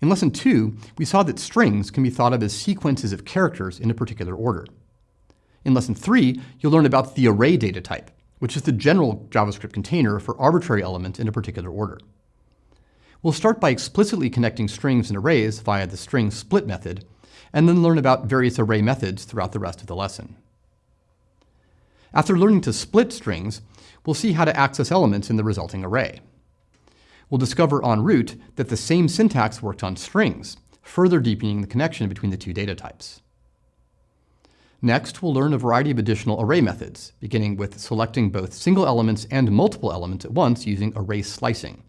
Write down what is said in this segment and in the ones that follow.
In Lesson 2, we saw that strings can be thought of as sequences of characters in a particular order. In Lesson 3, you'll learn about the array data type, which is the general JavaScript container for arbitrary elements in a particular order. We'll start by explicitly connecting strings and arrays via the string split method, and then learn about various array methods throughout the rest of the lesson. After learning to split strings, we'll see how to access elements in the resulting array. We'll discover en route that the same syntax worked on strings, further deepening the connection between the two data types. Next, we'll learn a variety of additional array methods, beginning with selecting both single elements and multiple elements at once using array slicing,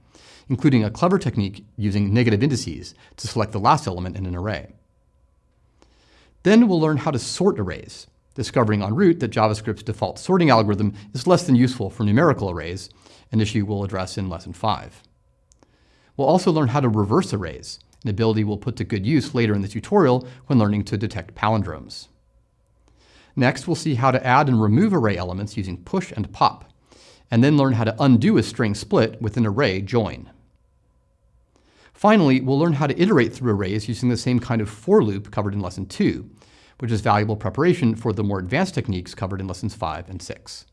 including a clever technique using negative indices to select the last element in an array. Then we'll learn how to sort arrays, discovering en route that JavaScript's default sorting algorithm is less than useful for numerical arrays, an issue we'll address in Lesson 5. We'll also learn how to reverse arrays, an ability we'll put to good use later in the tutorial when learning to detect palindromes. Next, we'll see how to add and remove array elements using push and pop, and then learn how to undo a string split with an array join. Finally, we'll learn how to iterate through arrays using the same kind of for loop covered in Lesson 2, which is valuable preparation for the more advanced techniques covered in Lessons 5 and 6.